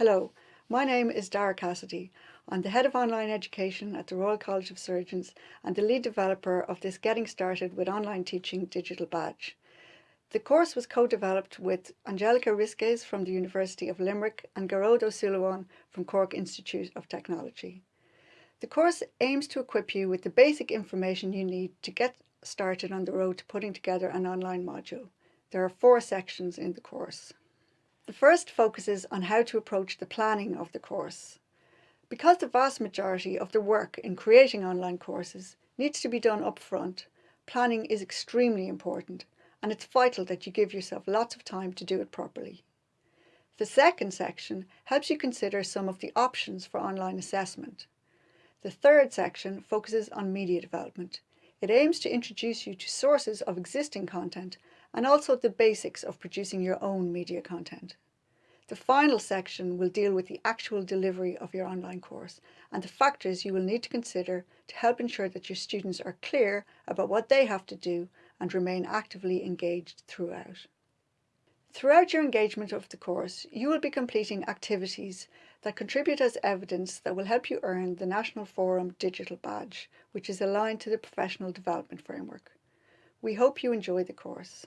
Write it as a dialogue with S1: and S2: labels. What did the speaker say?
S1: Hello, my name is Dara Cassidy. I'm the Head of Online Education at the Royal College of Surgeons and the lead developer of this Getting Started with Online Teaching digital badge. The course was co-developed with Angelica Risquez from the University of Limerick and Ó Suilleabháin from Cork Institute of Technology. The course aims to equip you with the basic information you need to get started on the road to putting together an online module. There are four sections in the course. The first focuses on how to approach the planning of the course. Because the vast majority of the work in creating online courses needs to be done upfront, planning is extremely important and it's vital that you give yourself lots of time to do it properly. The second section helps you consider some of the options for online assessment. The third section focuses on media development. It aims to introduce you to sources of existing content and also the basics of producing your own media content. The final section will deal with the actual delivery of your online course and the factors you will need to consider to help ensure that your students are clear about what they have to do and remain actively engaged throughout. Throughout your engagement of the course, you will be completing activities that contribute as evidence that will help you earn the National Forum Digital Badge, which is aligned to the Professional Development Framework. We hope you enjoy the course.